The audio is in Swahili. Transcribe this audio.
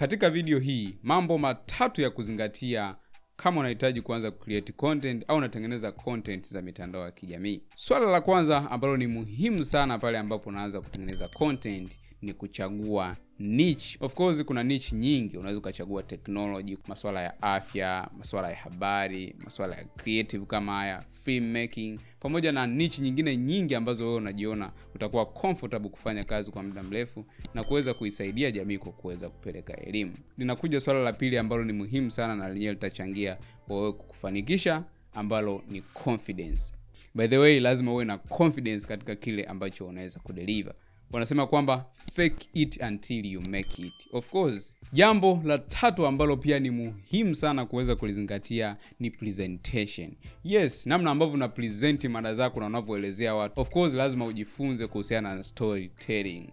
Katika video hii, mambo matatu ya kuzingatia kama unahitaji kuanza create content au unatengeneza content za mitandao ya kijamii. Swala la kwanza ambalo ni muhimu sana pale ambapo unaanza kutengeneza content ni kuchagua niche. Of course kuna niche nyingi, unaweza ukachagua technology, masuala ya afya, masuala ya habari, masuala ya creative kama haya, filmmaking, pamoja na niche nyingine nyingi ambazo wewe unajiona utakuwa comfortable kufanya kazi kwa muda mrefu na kuweza kuisaidia jamii kwa kuweza kupeleka elimu. Linakuja swala la pili ambalo ni muhimu sana na lenyewe litachangia wewe kukufanikisha, ambalo ni confidence. By the way, lazima uwe na confidence katika kile ambacho unaweza kudeliver wanasema kwamba fake it until you make it. Of course, jambo la tatu ambalo pia ni muhimu sana kuweza kulizingatia ni presentation. Yes, namna ambavyo una present mada zako na unavyoelezea watu. Of course, lazima ujifunze kuhusiana na storytelling.